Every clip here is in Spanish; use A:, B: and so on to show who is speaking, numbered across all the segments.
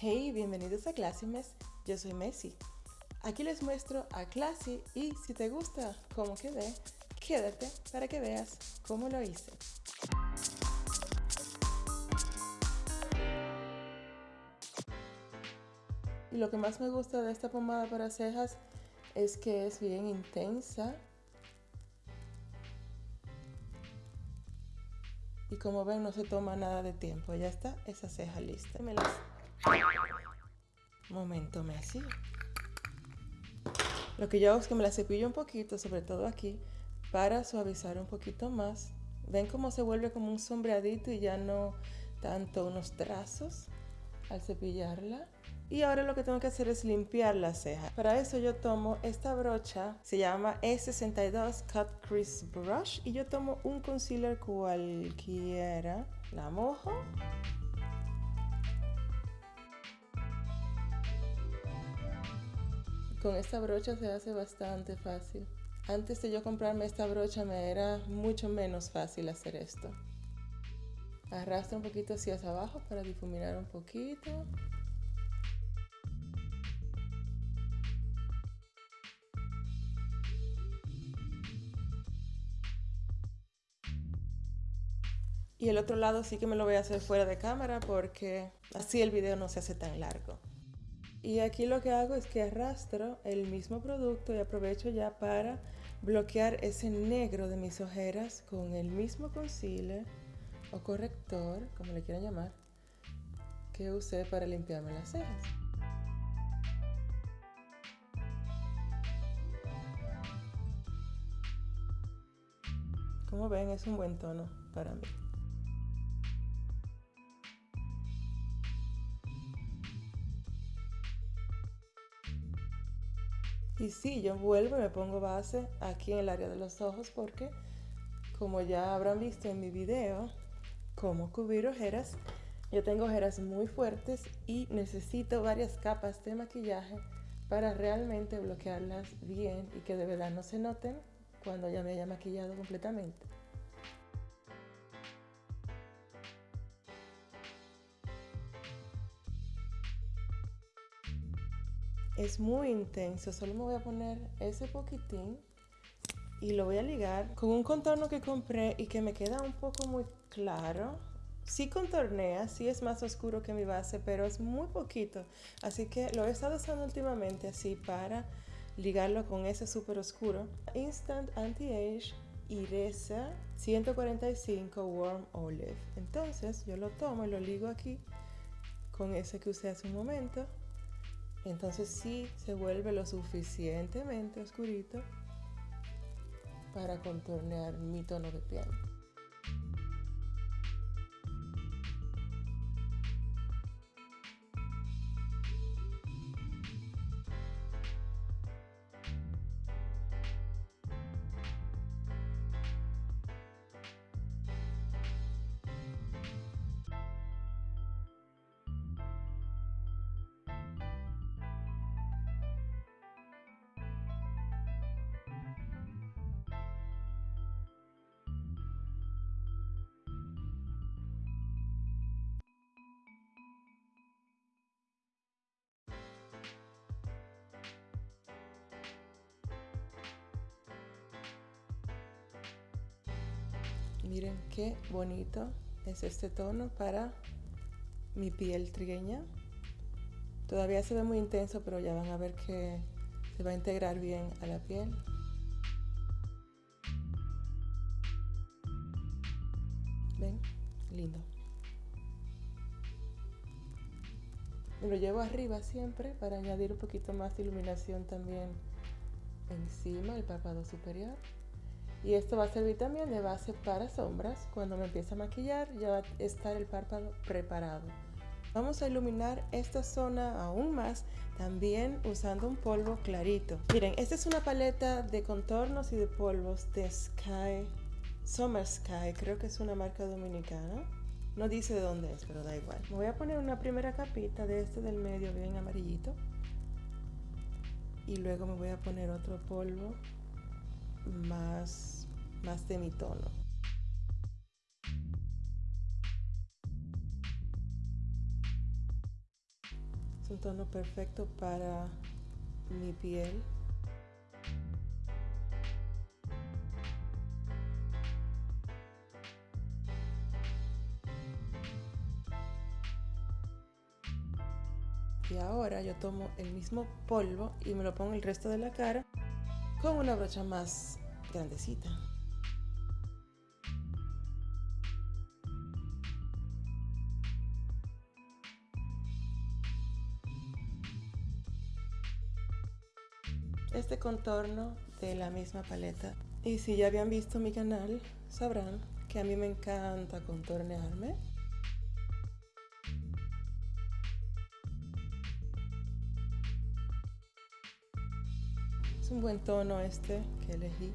A: Hey, bienvenidos a Classymes, yo soy Messi. Aquí les muestro a Classy y si te gusta cómo quedé, quédate para que veas cómo lo hice. Y lo que más me gusta de esta pomada para cejas es que es bien intensa. Y como ven no se toma nada de tiempo, ya está esa ceja lista. Me las... Momento Messi. Lo que yo hago es que me la cepillo un poquito, sobre todo aquí, para suavizar un poquito más. Ven cómo se vuelve como un sombreadito y ya no tanto unos trazos al cepillarla. Y ahora lo que tengo que hacer es limpiar la ceja. Para eso yo tomo esta brocha, se llama E62 Cut Crease Brush. Y yo tomo un concealer cualquiera, la mojo. Con esta brocha se hace bastante fácil. Antes de yo comprarme esta brocha me era mucho menos fácil hacer esto. Arrastra un poquito hacia abajo para difuminar un poquito. Y el otro lado sí que me lo voy a hacer fuera de cámara porque así el video no se hace tan largo. Y aquí lo que hago es que arrastro el mismo producto y aprovecho ya para bloquear ese negro de mis ojeras con el mismo concealer o corrector, como le quieran llamar, que usé para limpiarme las cejas. Como ven, es un buen tono para mí. Y sí, yo vuelvo y me pongo base aquí en el área de los ojos porque, como ya habrán visto en mi video, cómo cubrir ojeras, yo tengo ojeras muy fuertes y necesito varias capas de maquillaje para realmente bloquearlas bien y que de verdad no se noten cuando ya me haya maquillado completamente. Es muy intenso, solo me voy a poner ese poquitín y lo voy a ligar con un contorno que compré y que me queda un poco muy claro. Sí contornea, sí es más oscuro que mi base, pero es muy poquito. Así que lo he estado usando últimamente así para ligarlo con ese súper oscuro. Instant Anti-Age Iresa 145 Warm Olive. Entonces yo lo tomo y lo ligo aquí con ese que usé hace un momento entonces sí se vuelve lo suficientemente oscurito para contornear mi tono de piel. Miren qué bonito es este tono para mi piel trigueña. Todavía se ve muy intenso, pero ya van a ver que se va a integrar bien a la piel. ¿Ven? Lindo. Me lo llevo arriba siempre para añadir un poquito más de iluminación también encima del párpado superior. Y esto va a servir también de base para sombras. Cuando me empiece a maquillar ya va a estar el párpado preparado. Vamos a iluminar esta zona aún más, también usando un polvo clarito. Miren, esta es una paleta de contornos y de polvos de Sky, Summer Sky, creo que es una marca dominicana. No dice de dónde es, pero da igual. Me voy a poner una primera capita de este del medio bien amarillito. Y luego me voy a poner otro polvo más, más de mi tono. Es un tono perfecto para mi piel. Y ahora yo tomo el mismo polvo y me lo pongo el resto de la cara con una brocha más grandecita. Este contorno de la misma paleta. Y si ya habían visto mi canal, sabrán que a mí me encanta contornearme. Un buen tono este que elegí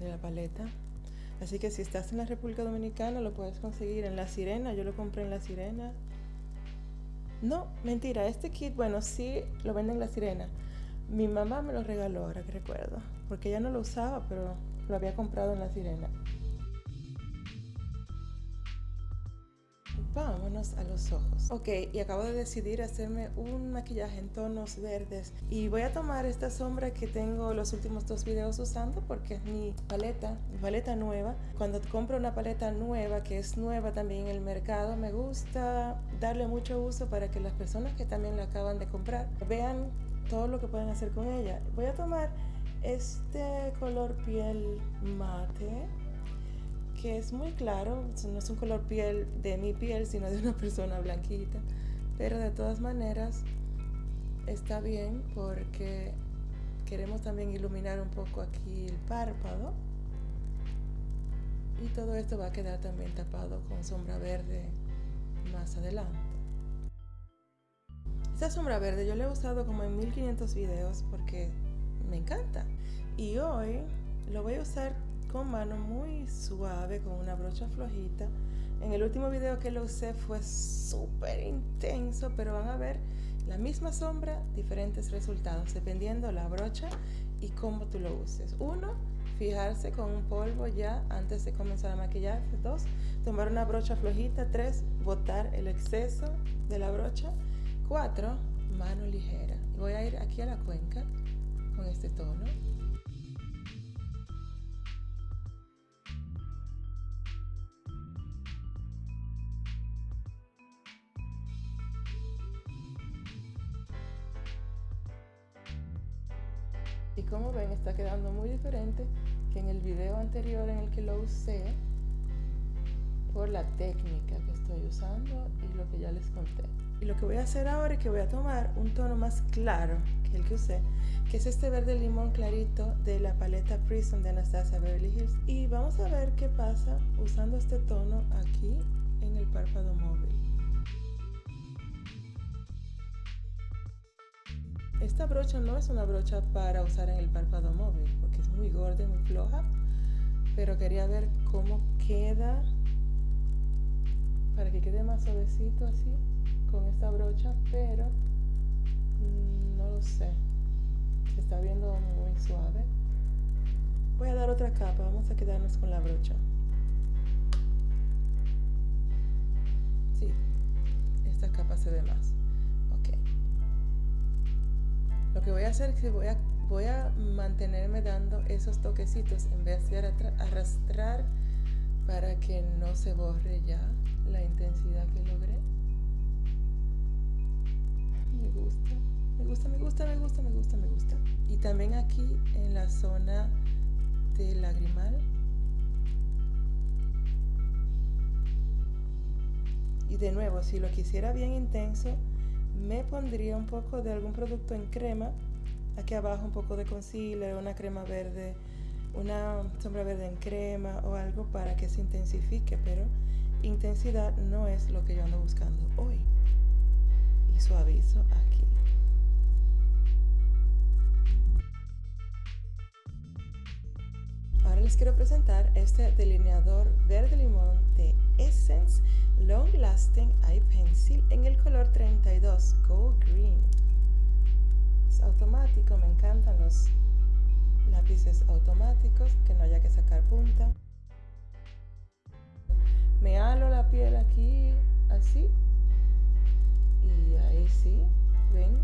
A: de la paleta. Así que si estás en la República Dominicana lo puedes conseguir en La Sirena. Yo lo compré en La Sirena. No, mentira, este kit, bueno, sí lo venden en La Sirena. Mi mamá me lo regaló, ahora que recuerdo. Porque ella no lo usaba, pero lo había comprado en La Sirena. Vámonos a los ojos. Ok, y acabo de decidir hacerme un maquillaje en tonos verdes. Y voy a tomar esta sombra que tengo los últimos dos videos usando porque es mi paleta, mi paleta nueva. Cuando compro una paleta nueva, que es nueva también en el mercado, me gusta darle mucho uso para que las personas que también la acaban de comprar vean todo lo que pueden hacer con ella. Voy a tomar este color piel mate que es muy claro, no es un color piel de mi piel, sino de una persona blanquita, pero de todas maneras está bien porque queremos también iluminar un poco aquí el párpado y todo esto va a quedar también tapado con sombra verde más adelante. Esta sombra verde yo la he usado como en 1500 videos porque me encanta y hoy lo voy a usar con mano muy suave, con una brocha flojita. En el último video que lo usé fue súper intenso, pero van a ver la misma sombra, diferentes resultados, dependiendo la brocha y cómo tú lo uses. Uno, fijarse con un polvo ya antes de comenzar a maquillar. Dos, tomar una brocha flojita. Tres, botar el exceso de la brocha. Cuatro, mano ligera. Voy a ir aquí a la cuenca con este tono. Y como ven está quedando muy diferente que en el video anterior en el que lo usé por la técnica que estoy usando y lo que ya les conté. Y lo que voy a hacer ahora es que voy a tomar un tono más claro que el que usé, que es este verde limón clarito de la paleta Prism de Anastasia Beverly Hills. Y vamos a ver qué pasa usando este tono aquí en el párpado móvil. Esta brocha no es una brocha para usar en el párpado móvil porque es muy gorda y muy floja, pero quería ver cómo queda para que quede más suavecito así con esta brocha, pero mm, no lo sé. Se está viendo muy suave. Voy a dar otra capa, vamos a quedarnos con la brocha. Sí, esta capa se ve más. Lo que voy a hacer es que voy a, voy a mantenerme dando esos toquecitos en vez de arrastrar para que no se borre ya la intensidad que logré. Me gusta, me gusta, me gusta, me gusta, me gusta, me gusta. Y también aquí en la zona del lagrimal. Y de nuevo, si lo quisiera bien intenso, me pondría un poco de algún producto en crema. Aquí abajo un poco de concealer, una crema verde, una sombra verde en crema o algo para que se intensifique, pero intensidad no es lo que yo ando buscando hoy. Y suavizo aquí. Ahora les quiero presentar este delineador verde limón de Essence Long Lasting Eye Pencil en el color 32 Gold Green. Es automático, me encantan los lápices automáticos, que no haya que sacar punta. Me halo la piel aquí, así. Y ahí sí, ven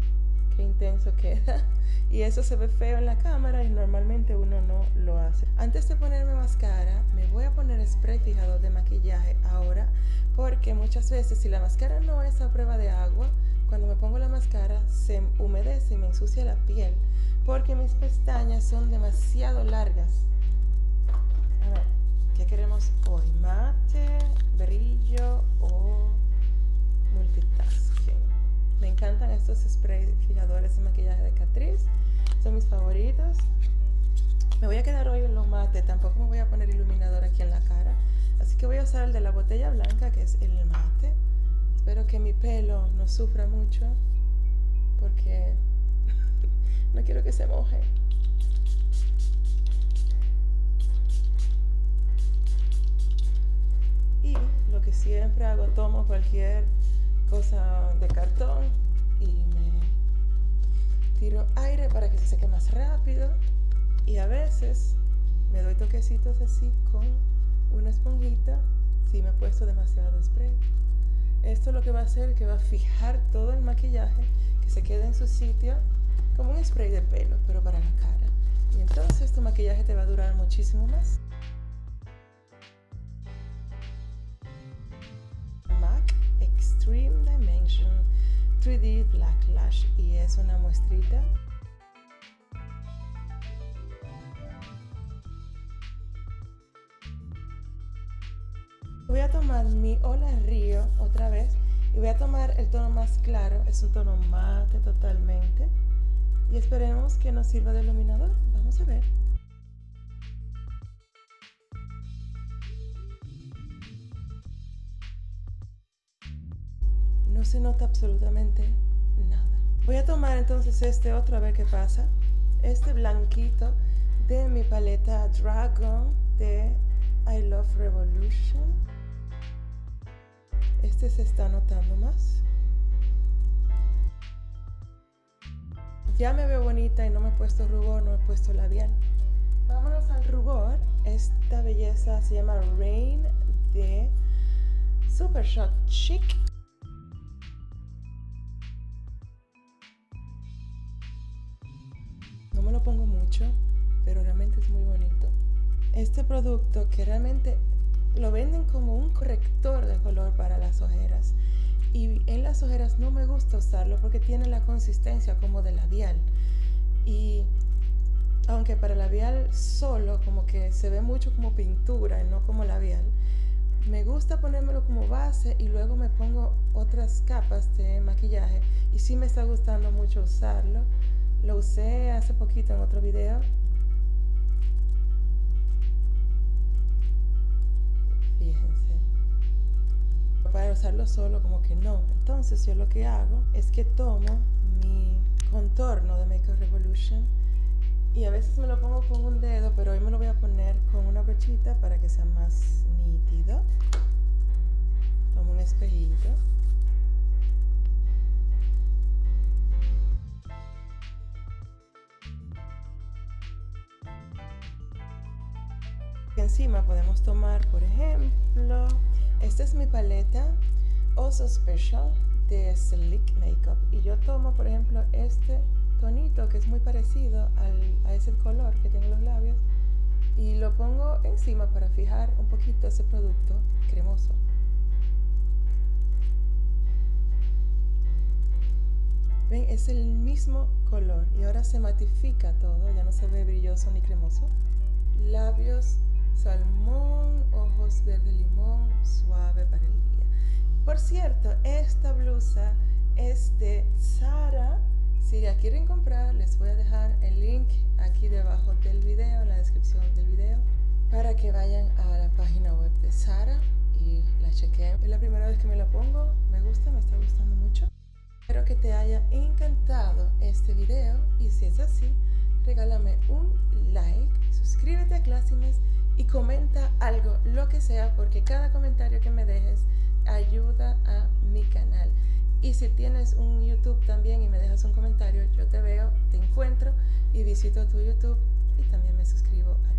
A: qué intenso queda. Y eso se ve feo en la cámara y normalmente uno no lo hace. Antes de ponerme máscara me voy a poner spray fijador de maquillaje ahora porque muchas veces si la máscara no es a prueba de agua cuando me pongo la máscara se humedece y me ensucia la piel porque mis pestañas son demasiado largas. A ver ¿qué queremos hoy? mate, brillo o multitasking me encantan estos spray fijadores de maquillaje de Catrice. Son mis favoritos. Me voy a quedar hoy en lo mate. Tampoco me voy a poner iluminador aquí en la cara. Así que voy a usar el de la botella blanca que es el mate. Espero que mi pelo no sufra mucho porque no quiero que se moje. Y lo que siempre hago tomo cualquier cosa de cartón y me tiro aire para que se seque más rápido. Y a veces me doy toquecitos así con una esponjita si me he puesto demasiado spray. Esto lo que va a hacer que va a fijar todo el maquillaje que se quede en su sitio como un spray de pelo pero para la cara. Y entonces tu maquillaje te va a durar muchísimo más 3D Black Lash y es una muestrita. Voy a tomar mi Hola Río otra vez y voy a tomar el tono más claro, es un tono mate totalmente. Y esperemos que nos sirva de iluminador, vamos a ver. Se nota absolutamente nada. Voy a tomar entonces este otro a ver qué pasa, este blanquito de mi paleta Dragon de I Love Revolution este se está notando más. Ya me veo bonita y no me he puesto rubor, no he puesto labial. Vámonos al rubor. Esta belleza se llama Rain de Super Shot Chic. Pongo mucho, pero realmente es muy bonito. Este producto que realmente lo venden como un corrector de color para las ojeras. Y en las ojeras no me gusta usarlo porque tiene la consistencia como de labial. Y aunque para labial solo como que se ve mucho como pintura y no como labial me gusta ponérmelo como base y luego me pongo otras capas de maquillaje. Y sí me está gustando mucho usarlo lo usé hace poquito en otro video para usarlo solo como que no. Entonces yo lo que hago es que tomo mi contorno de Make Revolution y a veces me lo pongo con un dedo, pero hoy me lo voy a poner con una brochita para que sea más nítido. Tomo un espejito. Encima podemos tomar, por ejemplo, esta es mi paleta Also Special de Slick Makeup y yo tomo por ejemplo este tonito que es muy parecido a ese color que tiene los labios y lo pongo encima para fijar un poquito ese producto cremoso. Ven, es el mismo color y ahora se matifica todo, ya no se ve brilloso ni cremoso. Labios salmón, ojos verde limón, suave para el día. Por cierto, esta blusa es de Sara. Si la quieren comprar, les voy a dejar el link aquí debajo del video, en la descripción del video, para que vayan a la página web de Sara y la chequen. Es la primera vez que me la pongo, me gusta, me está gustando mucho. Espero que te haya encantado este video y si es así, regálame un like, suscríbete a Classimes y comenta algo, lo que sea, porque cada comentario que me dejes ayuda a mi canal. Y si tienes un YouTube también y me dejas un comentario, yo te veo, te encuentro y visito tu YouTube y también me suscribo a.